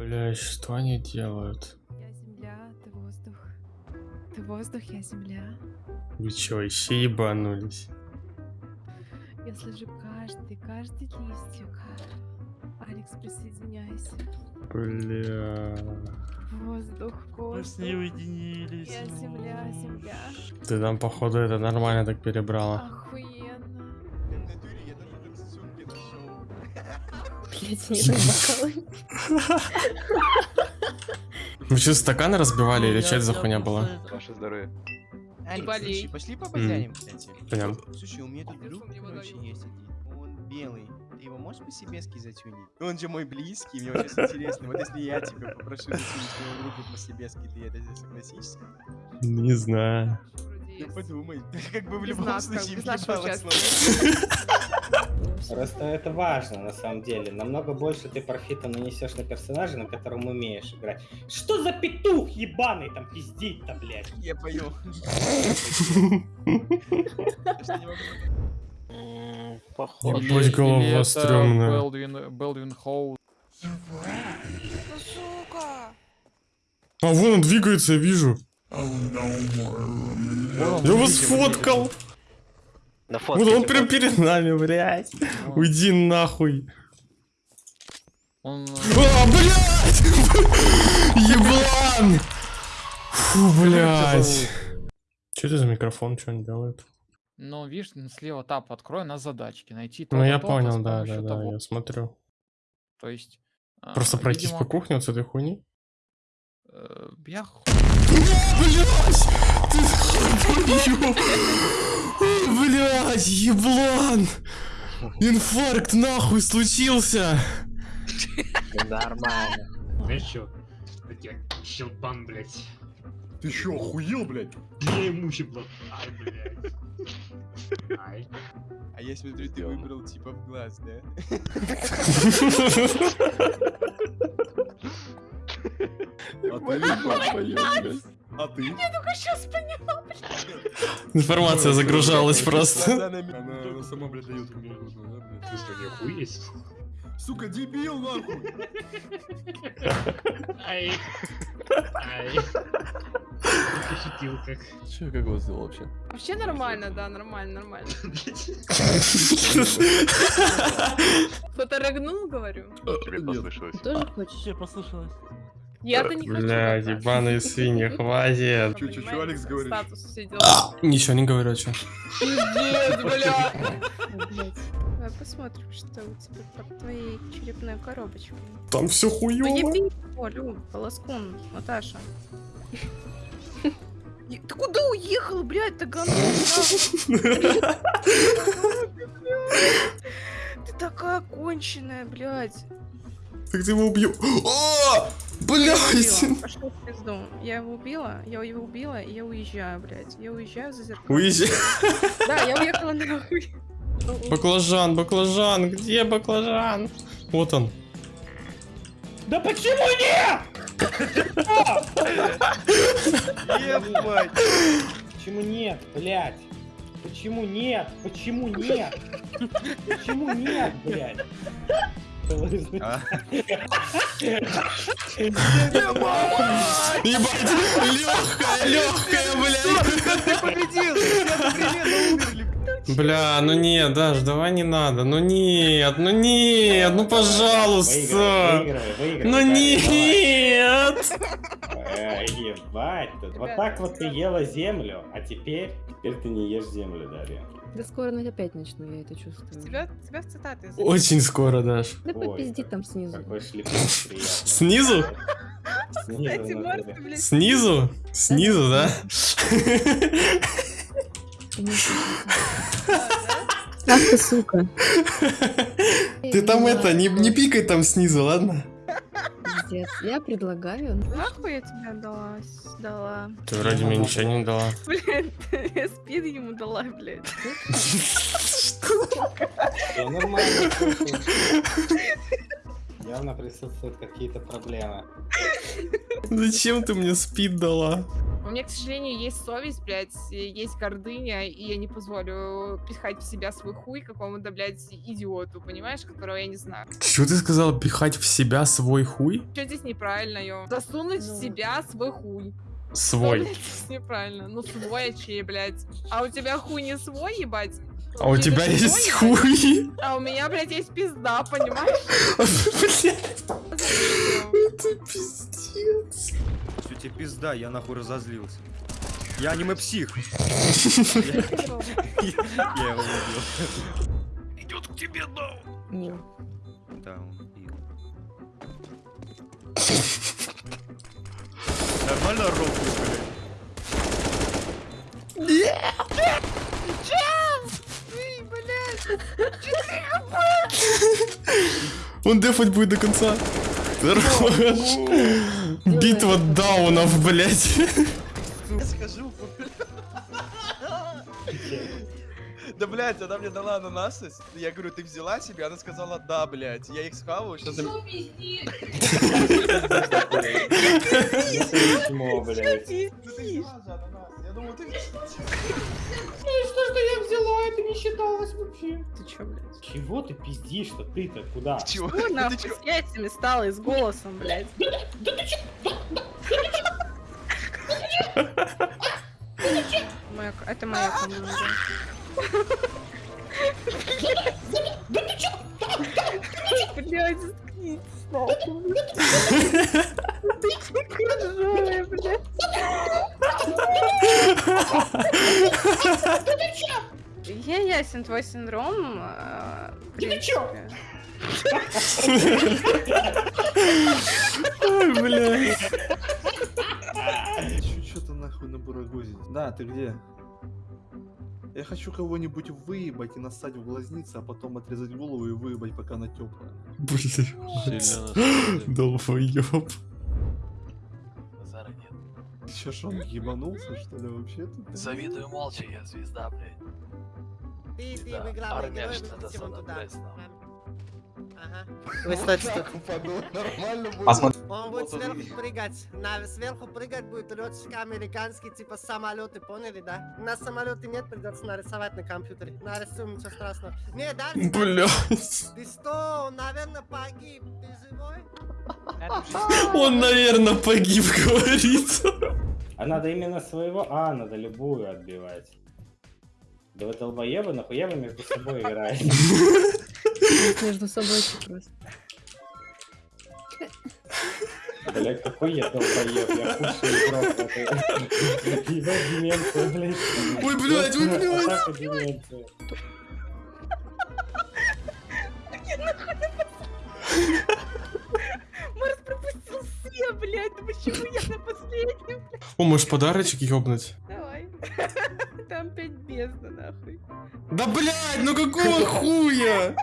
Бля, что они делают? Я земля, ты воздух. Ты воздух, я земля. Вы чё, еще ебанулись? Я слежу каждый, каждый листик. Алекс, присоединяйся. Бля. Воздух, Мы с воздух. ней уединились. Я земля, земля. Ты там, походу, это нормально так перебрала. Охуенно. Не бокалы. Вы что, стаканы разбивали или что это за хуйня была? Ваше здоровье. Алекс, болей. пошли побазарим, кстати. Прям. Слушай, у меня тут друг, не короче, есть один. Он белый. Ты его можешь по-себески затюнить? Он же мой близкий, мне вот сейчас интересно. Вот если я тебя попрошу затюнить своего друга по-себески, ты это согласишься? Не знаю. Ну подумай. Как бы в любом случае без нашего участия. Просто это важно, на самом деле. Намного больше ты профита нанесешь на персонажа, на котором умеешь играть. Что за петух ебаный там пиздить-то, блядь? Я. М, Похоже. Ебать, голова стрёмная. Белдвин, Белдвин Хоу. А вон он двигается, я вижу. Я вас сфоткал. На Вот фотке. он прям перед нами, блядь. Уйди нахуй. Он... А, блядь! Еблан! Фу, блядь. Что это за микрофон, что он делает? Ну, видишь, слева тап открой на задачки. Найти Ну, я понял, да, да, да, я смотрю. То есть... а, Просто пройтись видимо, по кухне вот с этой хуйни. э, Я ху- Блять! Ты твою! Блять, еблан! Инфаркт нахуй случился! Нормально. Знаешь что? Я тебя щелбан, блядь. Ты чё, охуел, блядь? Я ему щепло. Ай, блядь. Ай. А я смотрю, ты выбрал типа в глаз, да? А ты блядь. А ты? Сейчас поняла. Информация загружалась просто. Она, сама, блядь, дает мне нужно, да, блядь? Ты что, не охуеть? Сука, дебил, нахуй! Ай. Ай. Пошутил как. Че, как вас дела вообще? Вообще нормально, да, нормально, нормально. Кто-то рыгнул, говорю. Тебе послышалось. Тоже хочешь? Тебе послышалось. Я-то не хочу. Рыгать. ебаные свиньи, хватит. Чё, чё, Понимаете, Алекс говорит? Статус все дела. Ничего не говорю, что. Пиздец, бля. Давай посмотрим, что у тебя под твоей черепной коробочкой. Там все хуёво. Поеби, Олю, полоскун, Наташа. Ты куда уехал, блядь, ты говно? Ты такая конченая, блядь. Так ты его убью. Убила. Пошел в пизду. Я его убила, я его убила, и я уезжаю, блядь. Я уезжаю за зеркало. Уезжай. Да, я уехала нахуй. Баклажан, баклажан, где баклажан? Вот он. Да почему нет? Ебать. Почему нет, блядь? Почему нет? Почему нет? Почему нет, блядь? А? Ебать, легкая, легкая, блядь. Ты победил! Бля, ну нет, Даш, давай не надо. Ну нет, ну нет, ну пожалуйста. выигрывай, выигрывай, Ну нет. Эй, Ебать, тут вот так вот ты ела землю, а теперь, теперь ты не ешь землю, Дарья. Да скоро опять начну, я это чувствую. Тебя, тебя в цитаты записали. Очень скоро, Даш. Да Ой, попизди как- там снизу. Какой. Снизу? Кстати, ты, блядь, Снизу? Снизу, да? Ах ты, сука. Ты там это, не, не пикай там снизу, ладно? Пиздец. Я предлагаю... Нахуй я тебя дала? Дала. Ты вроде мне ничего не дала. Блядь, я спид ему дала, блядь. Всё нормально, слушай. Явно присутствуют какие-то проблемы. Зачем ты мне спид дала? У меня, к сожалению, есть совесть, блядь, есть гордыня, и я не позволю пихать в себя свой хуй какому-то, блядь, идиоту, понимаешь, которого я не знаю. Что ты сказала, пихать в себя свой хуй? Что здесь неправильно, ё? Засунуть в себя свой хуй. Что, Свой. блядь, здесь неправильно? Ну, свой, а чей, блядь? А у тебя хуй не свой, ебать? А у тебя есть хуй? А у меня, блядь, есть пизда, понимаешь? Блядь, это пиздец. Тебе пизда, я нахуй разозлился. Я аниме-псих. Я его убил. Идет к тебе, да. Мил. Да, он пил. Нормально рофлю, блядь? Он дефать будет до конца. Хорош. Битва даунов, блядь. Я скажу. Да, блядь, она мне дала ананасы. Я говорю, ты взяла себе? Она сказала, да, блядь. Я их схаваю, что за... Письмо, блядь. Ну ты взяла же ананас. Я думал, ты... Ты чё, блядь? Чего ты пиздишь-то? Ты-то куда? Чего? Что Ты нахуй чё? с яйцами стало и с голосом, блядь? Моя к- Это моя команда. Блядь, заткнись, нахуй. Ты крыжовая, блядь. Я ясен твой синдром. э, в принципе. Ой, блядь. Что-то нахуй на бурагозе. Да, ты где? Я хочу кого-нибудь выебать и нассать в глазницы, а потом отрезать голову и выебать, пока она теплая. Блядь. Долбоёб. Че, ж он ебанулся, что ли, вообще тут? Завидую молча, я звезда, блядь. Ты, ты Да, выиграл, армия герой, что-то Ага. Он будет сверху прыгать. На, сверху прыгать будет летчик американский, типа самолеты, поняли, да? У нас самолеты нет, придется нарисовать на компьютере. Нарисуем, ничего страшного. Не, Дарья, Блядь. ты что, наверное, погиб. Ты живой? Он, наверное, погиб, говорится. А надо именно своего... А, надо любую отбивать. Да вы долбоебы, нахуя вы между собой играете? Между собой просто. Блять, какой я долбоеб, я в этой... Ебать, деменция, блядь. Ой, блядь, ой, блядь. Марс пропустил все, блядь. Ну почему я на последнем? О, можешь подарочек ёбнуть? Давай. Там опять бездна, нахуй. Да, блядь, ну какого хуя?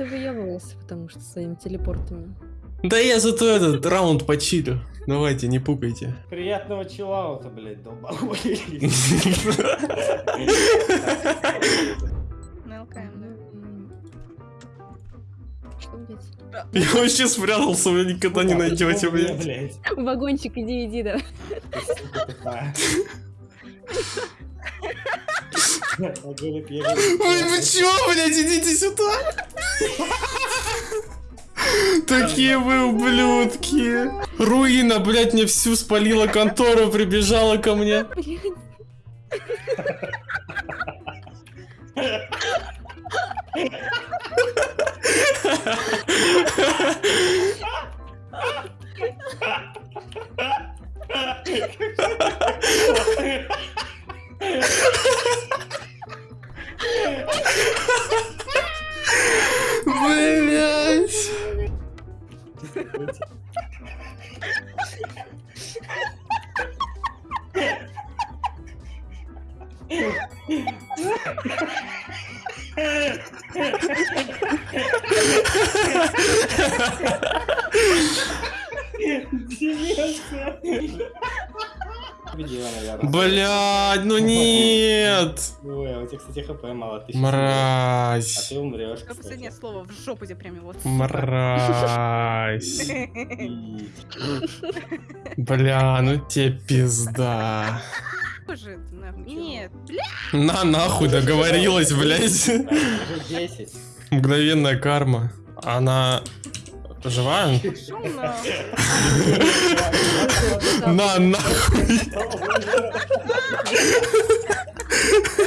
Да выебывался, потому что своими телепортами. Да я зато этот раунд почилю. Давайте, не пукайте. Приятного чиллаута, блядь. На ЛКМ, да? Блядь? Я вообще спрятался, вы никогда не найдете, Мне, блядь. Вагончик, иди, иди, да. Ой, вы чё, блядь, идите сюда! Такие вы ублюдки! Руина, блядь, мне всю спалила контору, прибежала ко мне. Деменция. Блядь, ну нет! Ой, а у тебя, кстати, хп мало. Умрёшь. А Мразь. ты умрешь, кстати. последнее слово в жопу тебе прям его. сука. Мразь. Бля, ну тебе пизда. Нет, бля. На нахуй договорилась, блядь. Уже 10. Мгновенная карма. Она Жива? На, нахуй.